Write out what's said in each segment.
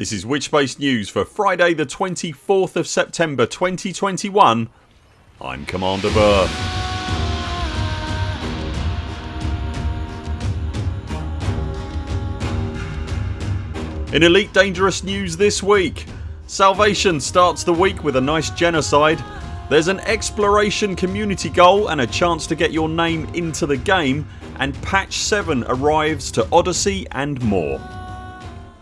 This is Witchspace News for Friday the 24th of September 2021 I'm Commander Buur. In Elite Dangerous news this week Salvation starts the week with a nice genocide there's an exploration community goal and a chance to get your name into the game and patch 7 arrives to Odyssey and more.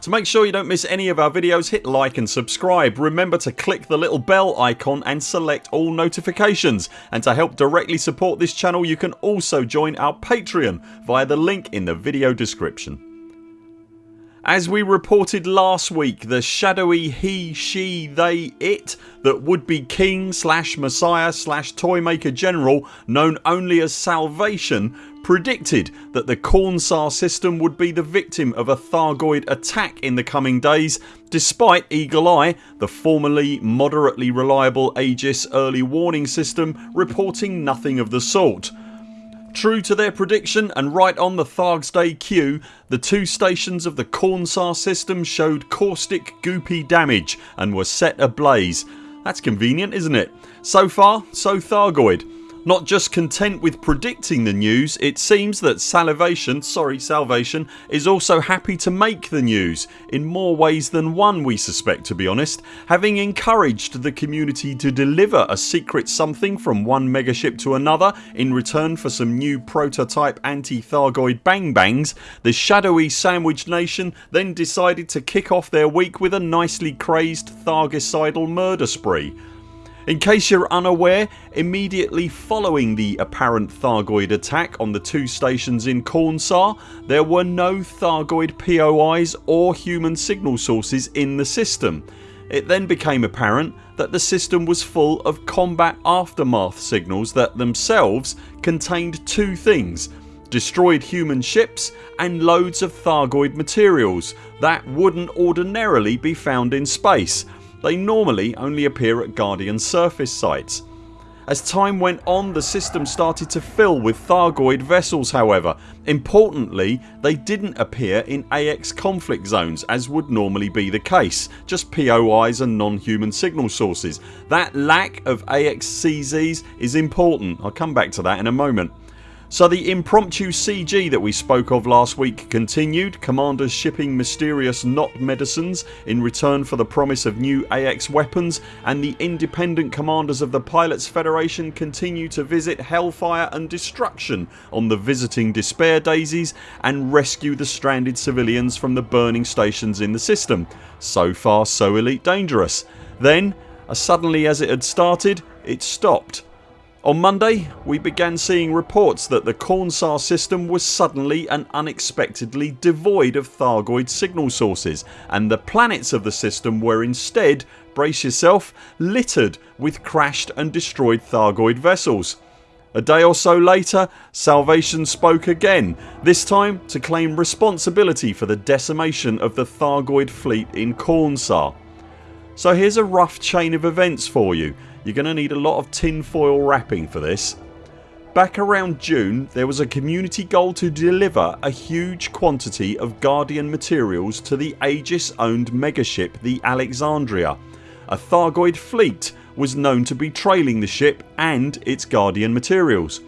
To make sure you don't miss any of our videos hit like and subscribe. Remember to click the little bell icon and select all notifications and to help directly support this channel you can also join our Patreon via the link in the video description. As we reported last week the shadowy he, she, they, it that would be king slash messiah slash toymaker general known only as Salvation predicted that the Khornsar system would be the victim of a Thargoid attack in the coming days despite Eagle Eye, the formerly moderately reliable Aegis early warning system reporting nothing of the sort. True to their prediction and right on the Thargs Day cue the two stations of the Khornsar system showed caustic goopy damage and were set ablaze. That's convenient isn't it? So far so Thargoid not just content with predicting the news it seems that Salivation, sorry Salvation is also happy to make the news in more ways than one we suspect to be honest having encouraged the community to deliver a secret something from one megaship to another in return for some new prototype anti-Thargoid bang bangs the shadowy Sandwich Nation then decided to kick off their week with a nicely crazed Thargicidal murder spree in case you're unaware immediately following the apparent Thargoid attack on the two stations in Khornsar there were no Thargoid POIs or human signal sources in the system. It then became apparent that the system was full of combat aftermath signals that themselves contained two things destroyed human ships and loads of Thargoid materials that wouldn't ordinarily be found in space they normally only appear at Guardian surface sites. As time went on the system started to fill with Thargoid vessels however. Importantly they didn't appear in AX conflict zones as would normally be the case just POIs and non-human signal sources. That lack of AXCZs is important. I'll come back to that in a moment. So the impromptu CG that we spoke of last week continued, commanders shipping mysterious not medicines in return for the promise of new AX weapons and the independent commanders of the Pilots Federation continue to visit hellfire and destruction on the visiting despair daisies and rescue the stranded civilians from the burning stations in the system. So far so elite dangerous. Then as suddenly as it had started it stopped on Monday we began seeing reports that the Khornsar system was suddenly and unexpectedly devoid of Thargoid signal sources and the planets of the system were instead, brace yourself, littered with crashed and destroyed Thargoid vessels. A day or so later Salvation spoke again this time to claim responsibility for the decimation of the Thargoid fleet in Khornsar. So here's a rough chain of events for you you're going to need a lot of tin foil wrapping for this. Back around June there was a community goal to deliver a huge quantity of Guardian materials to the Aegis owned megaship the Alexandria. A Thargoid fleet was known to be trailing the ship and its Guardian materials.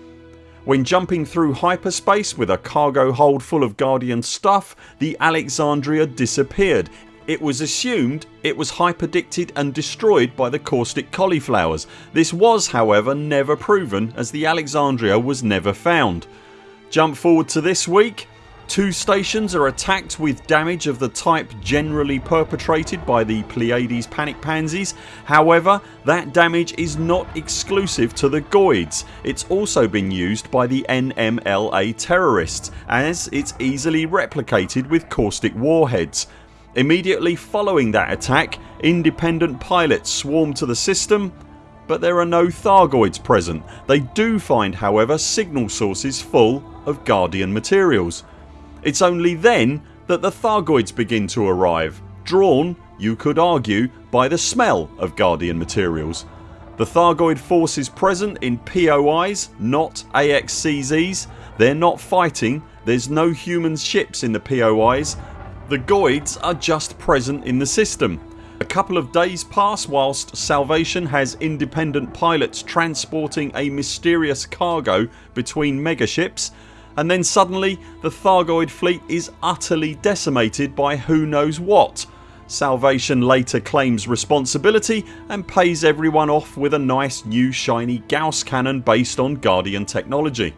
When jumping through hyperspace with a cargo hold full of Guardian stuff the Alexandria disappeared it was assumed it was hyperdicted and destroyed by the caustic cauliflowers. This was however never proven as the Alexandria was never found. Jump forward to this week Two stations are attacked with damage of the type generally perpetrated by the Pleiades panic pansies. However that damage is not exclusive to the Goids. It's also been used by the NMLA terrorists as it's easily replicated with caustic warheads. Immediately following that attack independent pilots swarm to the system but there are no Thargoids present. They do find however signal sources full of Guardian materials. It's only then that the Thargoids begin to arrive drawn, you could argue, by the smell of Guardian materials. The Thargoid forces present in POIs not AXCZs. They're not fighting, there's no human ships in the POIs The Goids are just present in the system. A couple of days pass whilst Salvation has independent pilots transporting a mysterious cargo between megaships and then suddenly the Thargoid fleet is utterly decimated by who knows what. Salvation later claims responsibility and pays everyone off with a nice new shiny Gauss cannon based on Guardian technology.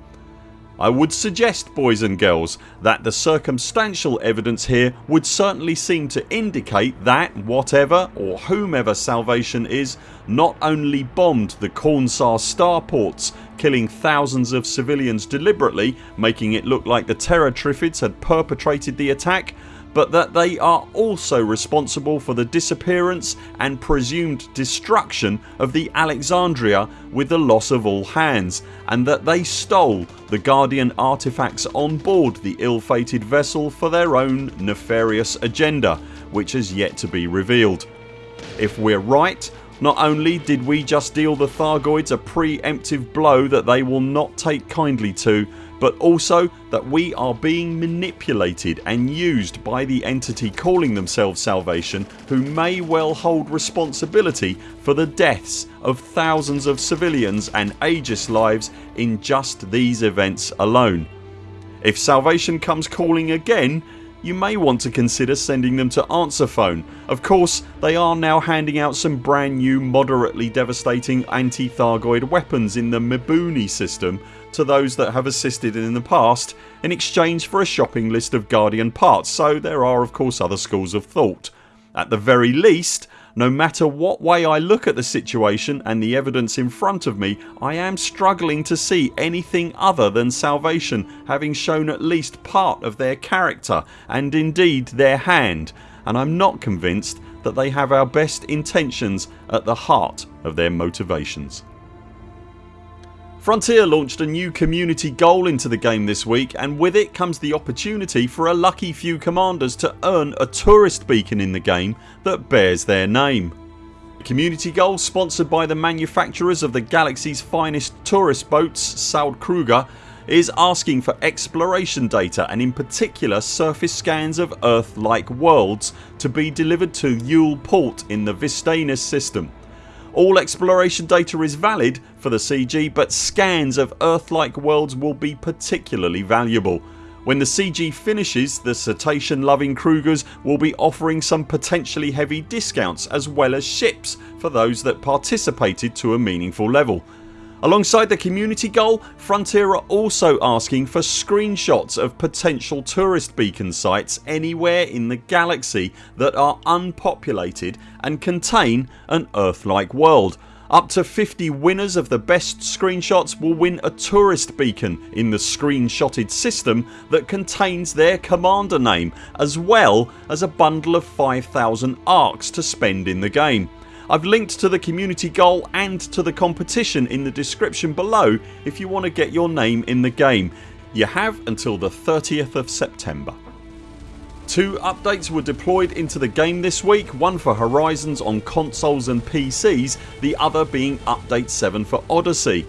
I would suggest boys and girls that the circumstantial evidence here would certainly seem to indicate that whatever or whomever Salvation is not only bombed the Cornsar starports killing thousands of civilians deliberately making it look like the Terror Triffids had perpetrated the attack but that they are also responsible for the disappearance and presumed destruction of the Alexandria with the loss of all hands and that they stole the Guardian artefacts on board the ill-fated vessel for their own nefarious agenda which has yet to be revealed. If we're right not only did we just deal the Thargoids a pre-emptive blow that they will not take kindly to but also that we are being manipulated and used by the entity calling themselves Salvation who may well hold responsibility for the deaths of thousands of civilians and Aegis lives in just these events alone. If Salvation comes calling again you may want to consider sending them to answer phone. Of course they are now handing out some brand new moderately devastating anti-Thargoid weapons in the Mabuni system to those that have assisted in the past in exchange for a shopping list of Guardian parts so there are of course other schools of thought. At the very least no matter what way I look at the situation and the evidence in front of me I am struggling to see anything other than Salvation having shown at least part of their character and indeed their hand and I'm not convinced that they have our best intentions at the heart of their motivations. Frontier launched a new community goal into the game this week and with it comes the opportunity for a lucky few commanders to earn a tourist beacon in the game that bears their name. The community goal sponsored by the manufacturers of the galaxy's finest tourist boats Saud-Kruger is asking for exploration data and in particular surface scans of Earth like worlds to be delivered to Yule Port in the Vistanis system. All exploration data is valid for the CG but scans of Earth-like worlds will be particularly valuable. When the CG finishes the cetacean loving Krugers will be offering some potentially heavy discounts as well as ships for those that participated to a meaningful level. Alongside the community goal Frontier are also asking for screenshots of potential tourist beacon sites anywhere in the galaxy that are unpopulated and contain an Earth like world. Up to 50 winners of the best screenshots will win a tourist beacon in the screenshotted system that contains their commander name as well as a bundle of 5000 ARX to spend in the game. I've linked to the community goal and to the competition in the description below if you want to get your name in the game. You have until the 30th of September. Two updates were deployed into the game this week, one for Horizons on consoles and PCs, the other being Update 7 for Odyssey.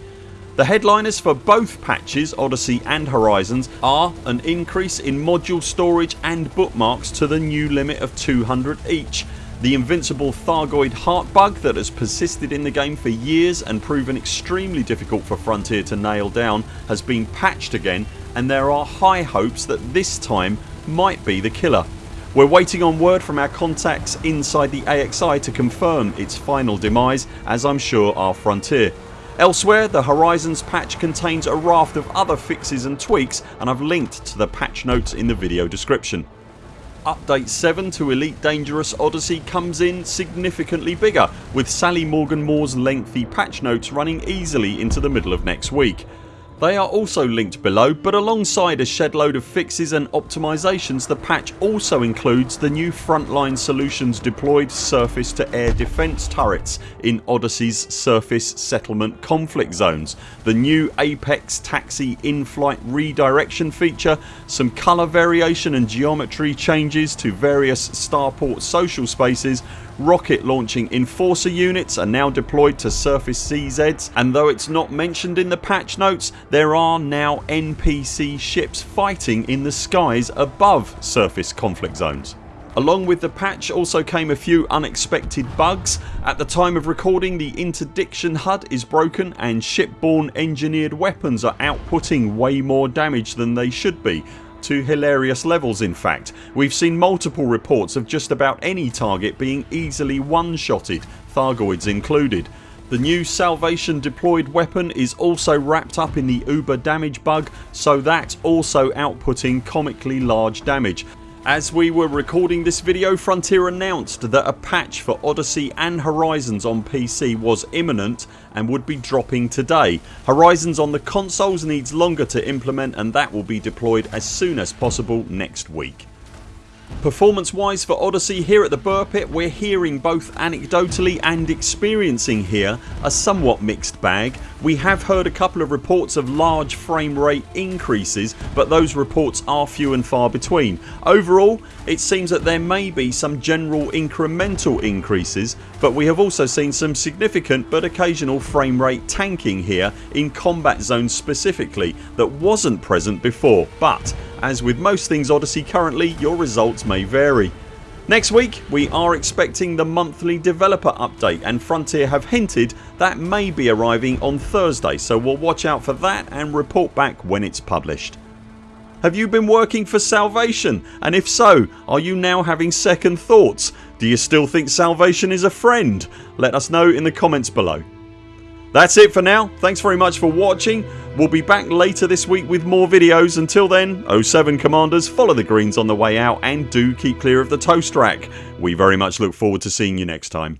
The headliners for both patches Odyssey and Horizons are an increase in module storage and bookmarks to the new limit of 200 each the invincible Thargoid heart bug that has persisted in the game for years and proven extremely difficult for Frontier to nail down has been patched again and there are high hopes that this time might be the killer. We're waiting on word from our contacts inside the AXI to confirm its final demise as I'm sure are Frontier. Elsewhere the Horizons patch contains a raft of other fixes and tweaks and I've linked to the patch notes in the video description. Update 7 to Elite Dangerous Odyssey comes in significantly bigger with Sally Morgan Moore's lengthy patch notes running easily into the middle of next week. They are also linked below but alongside a shed load of fixes and optimisations the patch also includes the new Frontline Solutions deployed surface to air defence turrets in Odyssey's surface settlement conflict zones, the new Apex taxi in-flight redirection feature, some colour variation and geometry changes to various starport social spaces rocket launching enforcer units are now deployed to surface CZs and though it's not mentioned in the patch notes there are now NPC ships fighting in the skies above surface conflict zones. Along with the patch also came a few unexpected bugs. At the time of recording the interdiction HUD is broken and shipborne engineered weapons are outputting way more damage than they should be to hilarious levels in fact. We've seen multiple reports of just about any target being easily one-shotted, Thargoids included. The new Salvation deployed weapon is also wrapped up in the uber damage bug so that's also outputting comically large damage as we were recording this video Frontier announced that a patch for Odyssey and Horizons on PC was imminent and would be dropping today. Horizons on the consoles needs longer to implement and that will be deployed as soon as possible next week. Performance wise for Odyssey here at the Buur Pit we're hearing both anecdotally and experiencing here a somewhat mixed bag. We have heard a couple of reports of large frame rate increases but those reports are few and far between. Overall it seems that there may be some general incremental increases but we have also seen some significant but occasional frame rate tanking here in combat zones specifically that wasn't present before but as with most things Odyssey currently your results may vary. Next week we are expecting the monthly developer update and Frontier have hinted that may be arriving on Thursday so we'll watch out for that and report back when it's published. Have you been working for Salvation and if so are you now having second thoughts? Do you still think Salvation is a friend? Let us know in the comments below. That's it for now. Thanks very much for watching. We'll be back later this week with more videos. Until then 0 7 CMDRs follow the greens on the way out and do keep clear of the toast rack. We very much look forward to seeing you next time.